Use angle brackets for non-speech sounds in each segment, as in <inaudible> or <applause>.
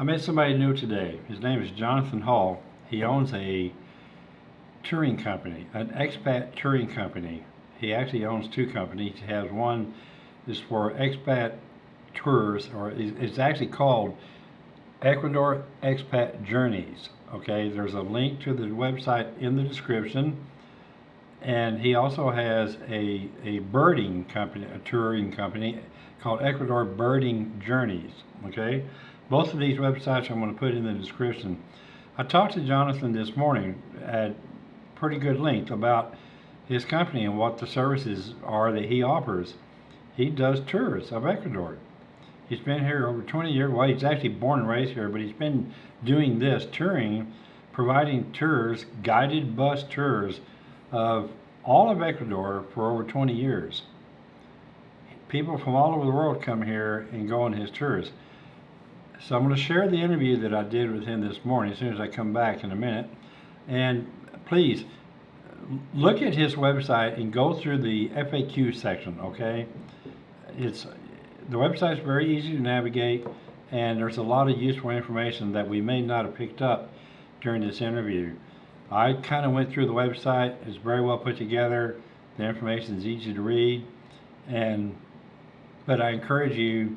I met somebody new today. His name is Jonathan Hall. He owns a touring company, an expat touring company. He actually owns two companies. He has one is for expat tours, or it's actually called Ecuador Expat Journeys. Okay, there's a link to the website in the description. And he also has a, a birding company, a touring company called Ecuador Birding Journeys. Okay, both of these websites I'm going to put in the description. I talked to Jonathan this morning at pretty good length about his company and what the services are that he offers. He does tours of Ecuador. He's been here over 20 years. Well, he's actually born and raised here, but he's been doing this touring, providing tours, guided bus tours of all of Ecuador for over 20 years. People from all over the world come here and go on his tours. So I'm going to share the interview that I did with him this morning as soon as I come back in a minute. And please look at his website and go through the FAQ section, okay? It's the website's very easy to navigate and there's a lot of useful information that we may not have picked up during this interview. I kind of went through the website. It's very well put together. The information is easy to read and but I encourage you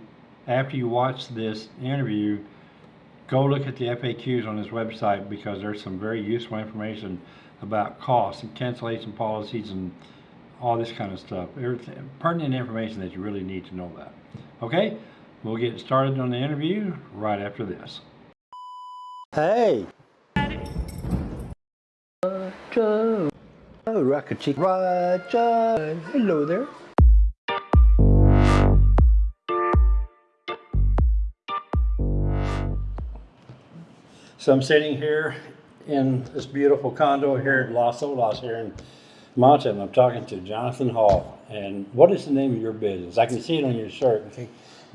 after you watch this interview go look at the FAQs on his website because there's some very useful information about costs and cancellation policies and all this kind of stuff. Everything, pertinent information that you really need to know about. Okay, we'll get started on the interview right after this. Hey. Roger. Oh, Rocket Chick. Roger. Hello there. So I'm sitting here in this beautiful condo here in Los Olas here in Manta, and I'm talking to Jonathan Hall. And what is the name of your business? I can see it on your shirt.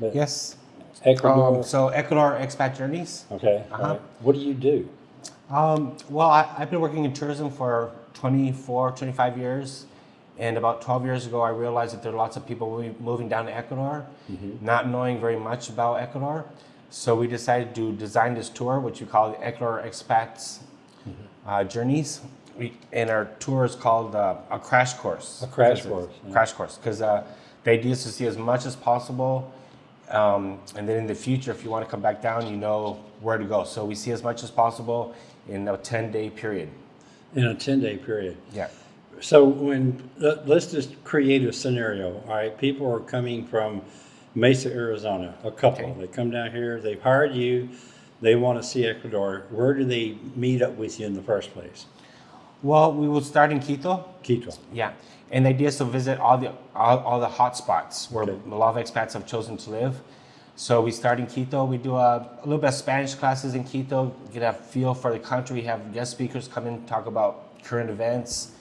But Yes. Ecuador. Um, so Ecuador Expat Journeys. okay. Uh-huh. right. What do you do? Um, well, I, I've been working in tourism for 24, 25 years. And about 12 years ago, I realized that there are lots of people moving- moving down to Ecuador, not knowing very much about Ecuador. So we decided to design this tour, which we call the Ecuador Expats uh, Journeys. We, and our tour is called uh, a crash course. A crash course, yeah. Crash course. Because uh, the idea is to see as much as possible. Um, and then in the future, if you want to come back down, you know where to go. So we see as much as possible in a 10 day period. In a 10 day period. Yeah. So when, let- let's just create a scenario, all right? People are coming from Mesa, Arizona, a couple. Okay. They come down here, they've hired you, they want to see Ecuador. Where do they meet up with you in the first place? Well, we will start in Quito. Quito. Yeah. And the idea is to visit all the all, all the hot spots where Okay. a lot of expats have chosen to live. So we start in Quito. We do a, a little bit of Spanish classes in Quito, get a feel for the country. We have guest speakers come in talk about current events.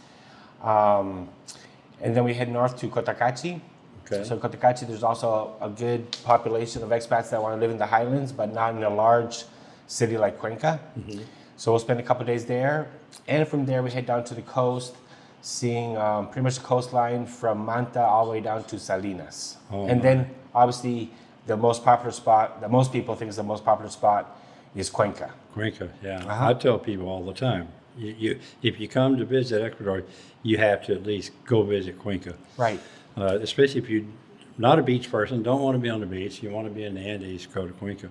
Um, and then we head north to Cotacachi. Okay. So Cotacachi, there's also a good population of expats that want to live in the highlands, but not in a large city like Cuenca. So we'll spend a couple days there, and from there we head down to the coast, seeing um, pretty much the coastline from Manta all the way down to Salinas. Oh, and my. then obviously the most popular spot that most people think is the most popular spot is Cuenca. Cuenca, yeah. Uh-huh. I tell people all the time, you, you, if you come to visit Ecuador, you have to at least go visit Cuenca. Right. Uh, especially if you're not a beach person, don't want to be on the beach, you want to be in the Andes, Cuenca.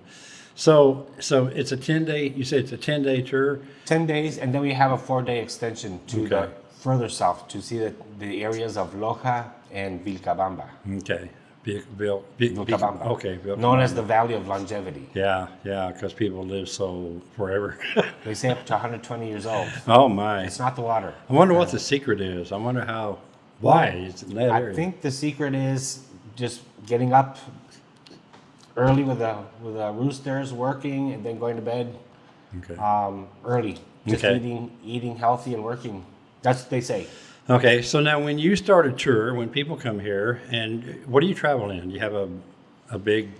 So, so it's a 10 day, you said it's a 10 day tour? 10 days, and then we have a four day extension to the further south to see the, the areas of Loja and Vilcabamba. Okay. Vil- Vil- Vil- Vilcabamba. Okay. Vilcabamba. Known as the Valley of Longevity. Yeah, yeah, because people live so forever. They say up to 120 years old. <laughs> oh my! It's not the water. I wonder what the secret is. I wonder how. Why it's in that I area? think the secret is just getting up early with the with the roosters, working, and then going to bed Okay. um, early. Just Okay. eating eating healthy and working. That's what they say. Okay. So now, when you start a tour, when people come here, and what do you travel in? You have a a big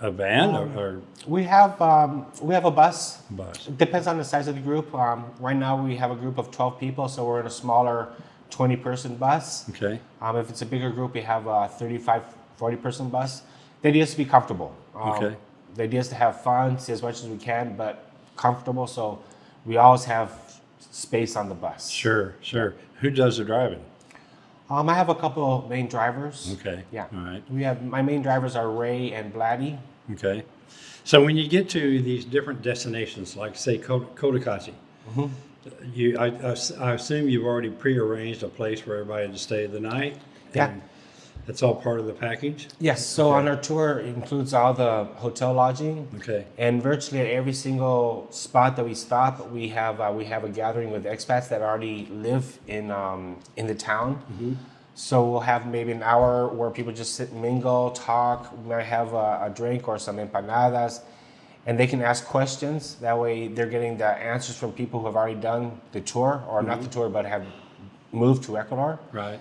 a van Um, or, or We have um, we have a bus. bus? It depends on the size of the group. Um, right now we have a group of 12 people, so we're in a smaller 20 person bus. Okay. Um, if it's a bigger group, we have a 35, 40 person bus. The idea is to be comfortable. Um, Okay. the idea is to have fun, see as much as we can, but comfortable. So we always have space on the bus. Sure, sure. Who does the driving? Um, I have a couple of main drivers. Okay. Yeah. All right. We have my main drivers are Ray and Blatty. Okay. So when you get to these different destinations, like say Kot- Cotacachi, Mm-hmm. You, I, I I assume you've already prearranged a place for everybody to stay the night? Yeah. and That's all part of the package? Yes. So on our tour it includes all the hotel lodging. Okay. And virtually at every single spot that we stop, we have uh, we have a gathering with expats that already live in um, in the town. So we'll have maybe an hour where people just sit and mingle, talk. We might have a, a drink or some empanadas, and they can ask questions. That way, they're getting the answers from people who have already done the tour, or not the tour, but have moved to Ecuador. Right.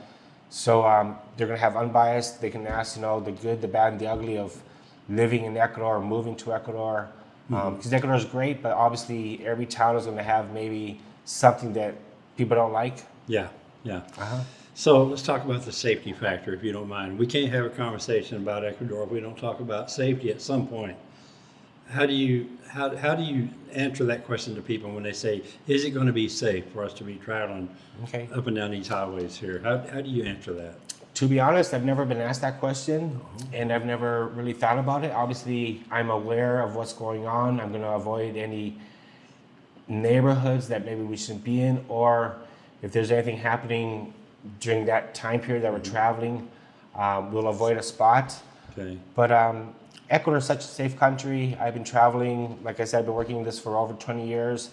So um, they're gonna have unbiased. They can ask, you know, the good, the bad, and the ugly of living in Ecuador or moving to Ecuador. Because Ecuador is great, but obviously every town is gonna have maybe something that people don't like. Yeah. Yeah. Uh-huh. So let's talk about the safety factor, if you don't mind. We can't have a conversation about Ecuador if we don't talk about safety at some point. How do you how, how do you answer that question to people when they say, "Is it going to be safe for us to be traveling Okay. up and down these highways here?" How, how do you answer that? To be honest, I've never been asked that question, and I've never really thought about it. Obviously, I'm aware of what's going on. I'm gonna avoid any neighborhoods that maybe we shouldn't be in, or if there's anything happening during that time period that we're traveling, um, we'll avoid a spot. Okay. But um, Ecuador is such a safe country. I've been traveling, like I said, I've been working this for over 20 years.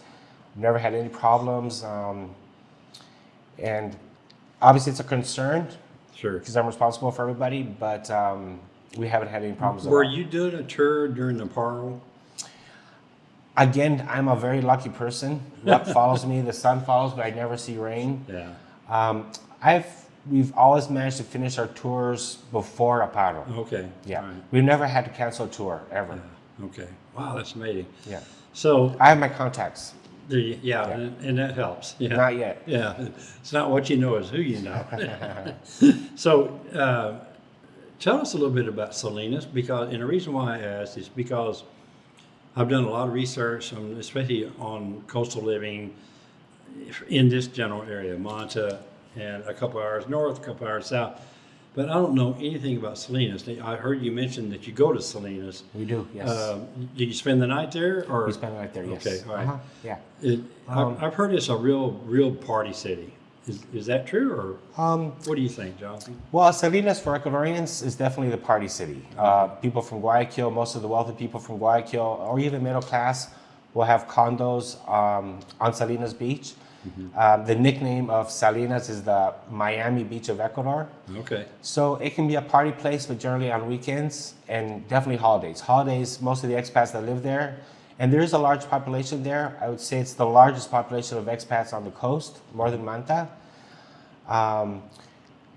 Never had any problems. Um, and obviously, it's a concern Sure. because I'm responsible for everybody, but um, we haven't had any problems Were you doing a tour during the paro? Again, I'm a very lucky person. Luck <laughs> follows me, the sun follows, but I never see rain. Yeah. Um, I've we've always managed to finish our tours before a paro. Okay. Yeah, right. we've never had to cancel a tour ever. Okay. Wow, that's amazing. Yeah, So, I have my contacts. there you, yeah, And, and that helps. Yeah. Not yet. Yeah, it's not what you know, it's who you know. <laughs> so, uh, tell us a little bit about Salinas because, and the reason why I asked is because I've done a lot of research, on, especially on coastal living in this general area, Manta, and a couple hours north, a couple hours south. But I don't know anything about Salinas. I heard you mention that you go to Salinas. We do. Yes. Um, did you spend the night there, or we spend the night there. Yes. Okay, all right. Uh-huh. Yeah. it, Um, I've, heard it's a real, real party city. Is, is that true, or Um, what do you think, Jonathan? well, Salinas for Ecuadorians is definitely the party city. Uh, people from Guayaquil, most of the wealthy people from Guayaquil, or even middle class, will have condos um, on Salinas Beach. Um, the nickname of Salinas is the Miami Beach of Ecuador. Okay, So it can be a party place, but generally on weekends and definitely holidays. Holidays, most of the expats that live there, and there is a large population there. I would say it's the largest population of expats on the coast, more than Manta. Um,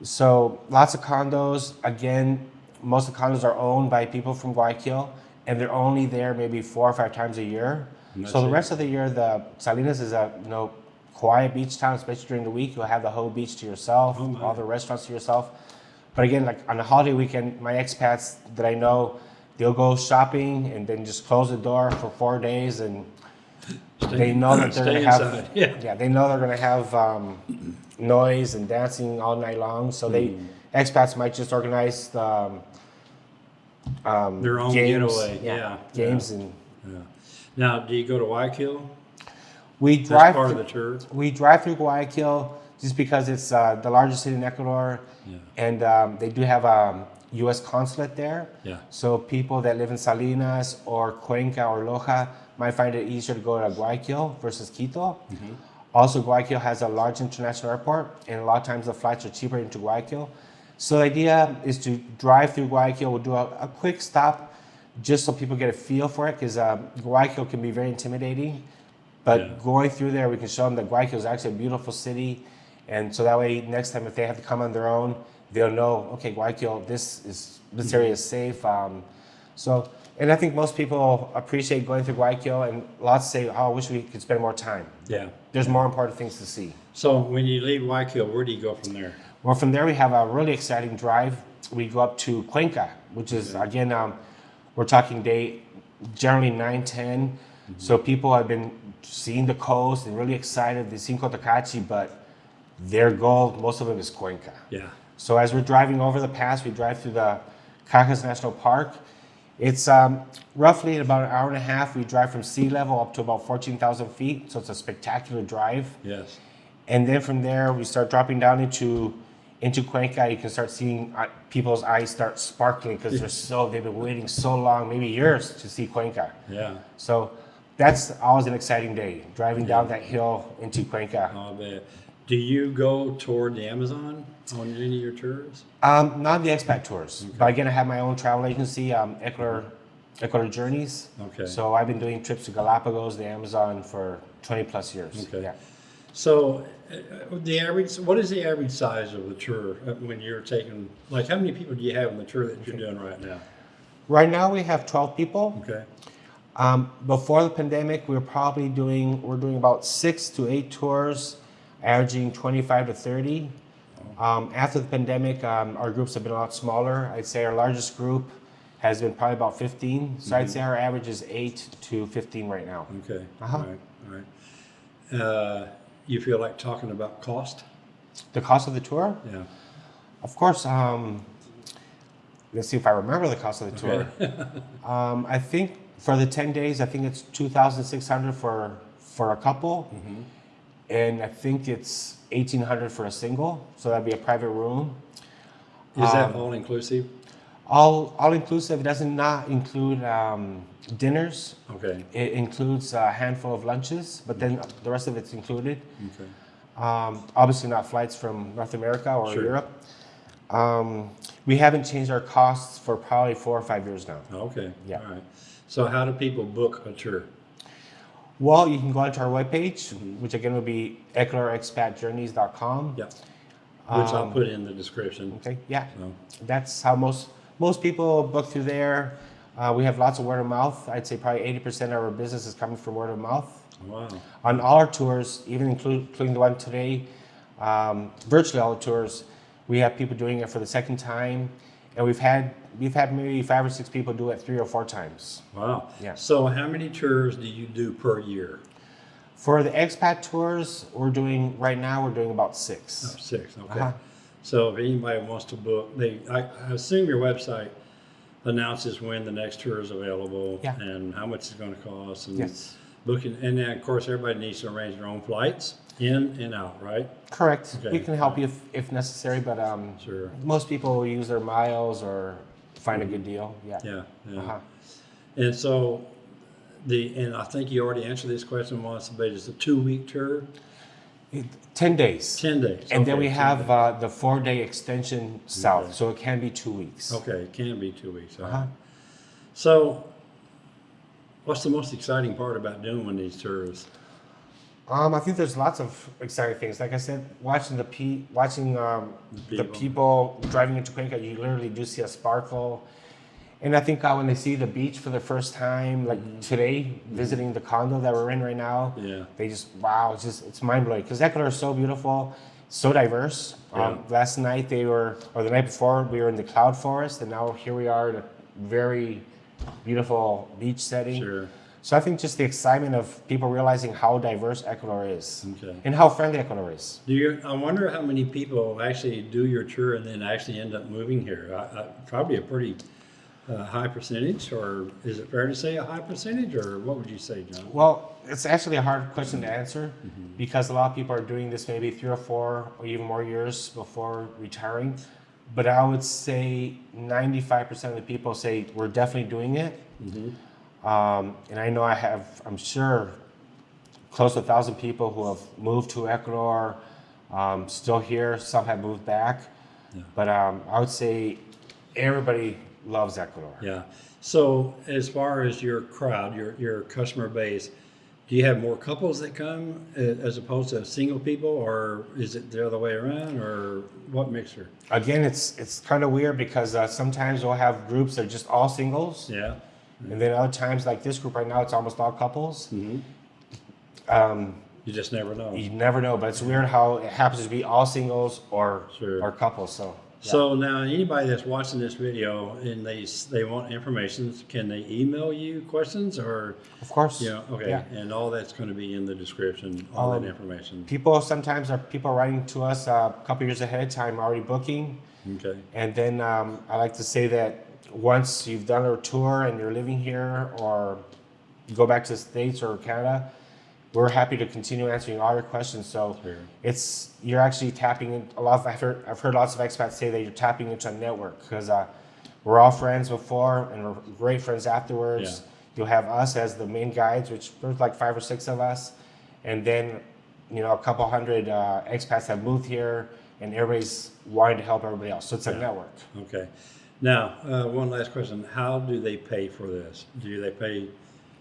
so lots of condos. Again, most of the condos are owned by people from Guayaquil, and they're only there maybe four or five times a year. So the rest of the year, the Salinas is a you know quiet beach town, especially during the week. You'll have the whole beach to yourself, Oh, all the restaurants to yourself. But again, like on a holiday weekend, my expats that I know, they'll go shopping and then just close the door for four days, and Stay- they know that <clears throat> they're gonna have inside, yeah. they know they're gonna have um, noise and dancing all night long. So they Hmm. expats might just organize the, um, um, Their own games, getaway, yeah, games, and yeah. Now, do you go to Guayaquil? We drive. part of through- the tour. We drive through Guayaquil just because it's uh, the largest city in Ecuador, Yeah. and um, they do have a U.S. consulate there. Yeah. So people that live in Salinas or Cuenca or Loja might find it easier to go to Guayaquil versus Quito. Mm-hmm. Also, Guayaquil has a large international airport, and a lot of times the flights are cheaper into Guayaquil. So the idea is to drive through Guayaquil. We'll do a, a quick stop, just so people get a feel for it, because um, Guayaquil can be very intimidating. But Yeah. going through there, we can show them that Guayaquil is actually a beautiful city, and so that way, next time if they have to come on their own, they'll know, okay, Guayaquil, this is this area is safe. Um, so, and I think most people appreciate going through Guayaquil, and lots say, oh, I wish we could spend more time. Yeah. There's more important things to see. So when you leave Guayaquil, where do you go from there? Well, from there we have a really exciting drive. We go up to Cuenca, which is again, um, we're talking day generally 9, 10. So people have been seeing the coast and really excited. They've seen Cotacachi, but their goal, most of them is Cuenca. Yeah. So as we're driving over the pass, we drive through the Cajas National Park. It's um, roughly in about an hour and a half. We drive from sea level up to about 14,000 feet. So it's a spectacular drive. Yes. And then from there, we start dropping down into into Cuenca. You can start seeing uh, people's eyes start sparkling because they're <laughs> so they've been waiting so long, maybe years, to see Cuenca. Yeah. So that's always an exciting day, driving down that hill into Cuenca. I'll bet. Do you go toward the Amazon on any of your tours? Um, not the expat tours, but again, I have my own travel agency, um, Ecuador, Ecuador Journeys. Okay. So I've been doing trips to Galapagos, the Amazon, for 20 plus years. Okay. Yeah. So, uh, the average, what is the average size of the tour uh, when you're taking, like, how many people do you have in the tour that you're doing right now? Right now we have 12 people. Okay. Um, before the pandemic, we were probably doing we're doing about six to eight tours, averaging 25 to 30. Um, after the pandemic, um, our groups have been a lot smaller. I'd say our largest group has been probably about 15. So I'd say our average is eight to 15 right now. Okay. Uh-huh. All right. All right. Uh, you feel like talking about cost? The cost of the tour, Yeah. of course. Um, let's see if I remember the cost of the tour. <laughs> um, I think for the 10 days, I think it's 2,600 for for a couple. and I think it's eighteen hundred for a single, so that'd be a private room. Is that Um, all inclusive? All all inclusive. It doesn't not include um, dinners. Okay. It includes a handful of lunches, but then the rest of it's included. Okay. Um, obviously, not flights from North America or Sure. Europe. Um, we haven't changed our costs for probably four or five years now. Okay. Yeah. All right. So, how do people book a tour? Well, you can go onto our webpage, which again would be ecuadorexpatjourneys.com. Yeah. Which I'll Um, put in the description. Okay, yeah. So, That's how most most people book through there. Uh, we have lots of word of mouth. I'd say probably 80% of our business is coming from word of mouth. wow. On all our tours, even include, including the one today, um, virtually all the tours, we have people doing it for the second time, and we've had we've had maybe five or six people do it three or four times. Wow. Yeah. So, how many tours do you do per year? For the expat tours, we're doing right now. We're doing about Oh, six. six. Okay. Uh-huh. So, if anybody wants to book, they I, I assume your website announces when the next tour is available Yeah. and how much it's going to cost and Yes, booking. And then, of course, everybody needs to arrange their own flights in and out, right? correct. Okay. We can help you if, if necessary, but um, Sure. most people will use their miles or find a good deal. Yeah. Yeah. Yeah. Uh-huh. And so, the and I think you already answered this question once, but it's a two-week tour, It- Ten days. ten days, And then we have uh, the four day extension south, Okay. so it can be two weeks. Okay, it can be two weeks. Uh-huh. So, what's the most exciting part about doing one of these tours? Um, I think there's lots of exciting things. Like I said, watching the pe- watching um, The the people. people driving into Cuenca, you literally do see a sparkle. And I think uh, when they see the beach for the first time, like Mm-hmm. today, visiting the condo that we're in right now, Yeah. they just wow, it's just it's mind blowing because Ecuador is so beautiful, so diverse. Um, last night they were, or the night before, we were in the cloud forest, and now here we are in a very beautiful beach setting. Sure. So I think just the excitement of people realizing how diverse Ecuador is Okay. and how friendly Ecuador is. Do you? I wonder how many people actually do your tour and then actually end up moving here. I, I, probably a pretty uh, high percentage, or is it fair to say a high percentage, or what would you say, John? Well, it's actually a hard question to answer because a lot of people are doing this maybe three or four or even more years before retiring. But I would say 95% of the people say we're definitely doing it. Um, and I know I have, I'm sure, close to a thousand people who have moved to Ecuador, um, still here. Some have moved back. Yeah. But um, I would say everybody loves Ecuador. Yeah. So as far as your crowd, your your customer base, do you have more couples that come uh, as opposed to single people, or is it the other way around, or what mixture? Again, it's it's kind of weird because uh, sometimes we'll have groups that are just all singles, Yeah. And then other times, like this group right now, it's almost all couples. hmm Um, You just never know. you never know, but it's weird how it happens to be all singles or Sure. or couples. So So now anybody that's watching this video and they, they want information, can they email you questions or, Of course. Yeah. okay, Yeah. and all that's gonna be in the description, all that Um, information, People sometimes are people writing to us uh, a couple years ahead of time already booking. okay? And then um, I like to say that once you've done a tour and you're living here or you go back to the States or Canada, we're happy to continue answering all your questions. So Sure. it's you're actually tapping in a lot. Of, I've heard I've heard lots of expats say that you're tapping into a network because uh, we're all friends before and we're great friends afterwards. Yeah. You'll have us as the main guides, which there's like five or six of us, and then you know a couple hundred uh, expats have moved here, and everybody's wanting to help everybody else. So it's a Yeah. network. Okay. Now, uh, one last question. How do they pay for this? Do they pay,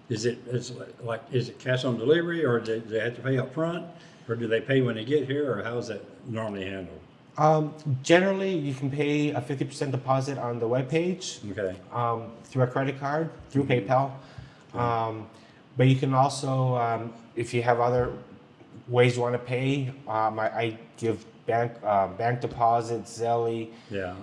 is it, it's like, is it cash on delivery or do they have to pay up front? Or do they pay when they get here or how is that normally handled? Um, generally, you can pay a 50% deposit on the webpage Okay, um, through a credit card, through PayPal. Um, but you can also, um, if you have other ways you want to pay, um, I, I give bank uh, bank deposits, Zelle, yeah,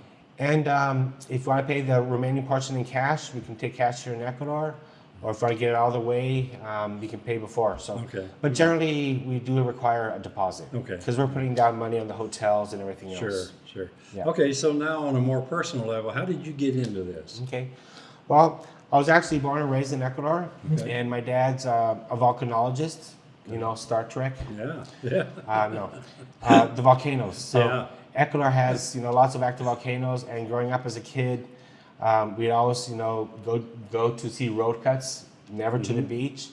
and um, if you want to pay the remaining portion in cash, we can take cash here in Ecuador. Or if I get it all the way, um, you can pay before. So, Okay. but generally, we do require a deposit. Okay. Because we're putting down money on the hotels and everything sure, else. sure. Yeah. Okay, so now on a more personal level, how did you get into this? Okay. Well, I was actually born and raised in Ecuador, Okay. and my dad's uh, a volcanologist. You know, Star Trek. Yeah, yeah, Uh, no, uh, the volcanoes. So Yeah. Ecuador has you know lots of active volcanoes, and growing up as a kid, um, we'd always you know go go to see road cuts, never to Mm-hmm. the beach.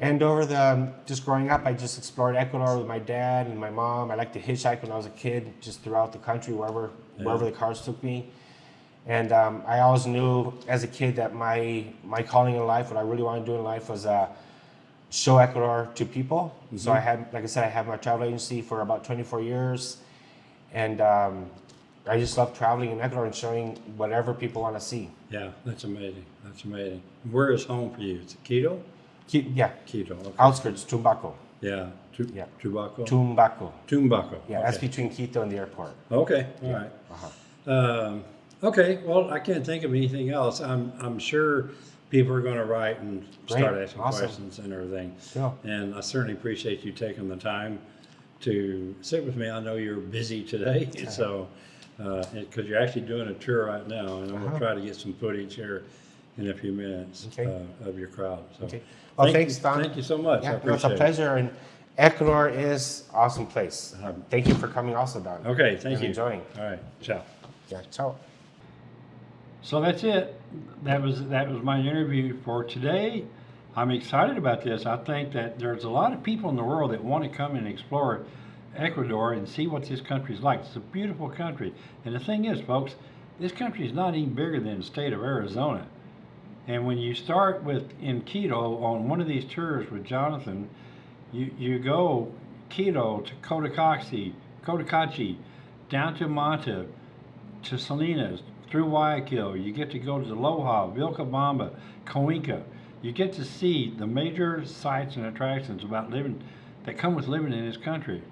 And over the um, just growing up, I just explored Ecuador with my dad and my mom. I liked to hitchhike when I was a kid, just throughout the country, wherever wherever the cars took me. And um, I always knew as a kid that my my calling in life, what I really wanted to do in life, was uh, show Ecuador to people. So I had, like I said, I have my travel agency for about 24 years, and um, I just love traveling in Ecuador and showing whatever people want to see. yeah, that's amazing, that's amazing. Where is home for you? Is it Quito? Ki- Yeah, Quito, okay. outskirts, Tumbaco. Yeah, Tu- Yeah. Tubaco? Tumbaco. Tumbaco. Yeah, that's between Quito and the airport. Okay, all right. Uh-huh. Um, okay, well, I can't think of anything else. I'm, I'm sure people are gonna write and start asking awesome. questions and everything. Yeah. And I certainly appreciate you taking the time to sit with me. I know you're busy today, <laughs> so, uh, because you're actually doing a tour right now, and I'm gonna Uh-huh. try to get some footage here in a few minutes Okay. uh, of your crowd, so. Okay. Well, Thank thanks, you- Don. Thank you so much. Yeah, no, it's a pleasure, and Ecuador is awesome place. Um, thank you for coming also, Don. Okay, thank And you. enjoying. All right, ciao. Yeah, ciao. So that's it. That was that was my interview for today. I'm excited about this. I think that there's a lot of people in the world that want to come and explore Ecuador and see what this country is like. It's a beautiful country. And the thing is, folks, this country is not even bigger than the state of Arizona. And when you start with in Quito on one of these tours with Jonathan, you, you go Quito to Cotacachi, Cotacachi, down to Manta, to Salinas, through Guayaquil. You get to go to Loja, Vilcabamba, Cuenca. You get to see the major sights and attractions about living that come with living in this country.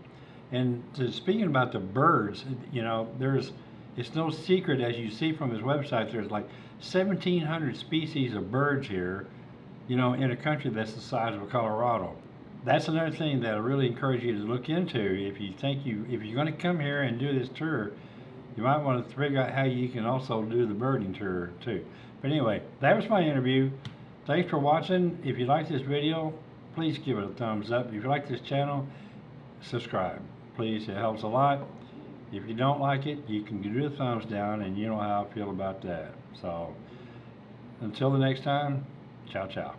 And to, speaking about the birds, you know, there's it's no secret as you see from his website. There's like 1,700 species of birds here, you know, in a country that's the size of Colorado. That's another thing that I really encourage you to look into. If you think you, if you're going to come here and do this tour, you might want to figure out how you can also do the birding tour too. But anyway, that was my interview. Thanks for watching. If you like this video, please give it a thumbs up. If you like this channel, subscribe. Please, it helps a lot. If you don't like it, you can do the thumbs down and you know how I feel about that. So, until the next time, ciao ciao.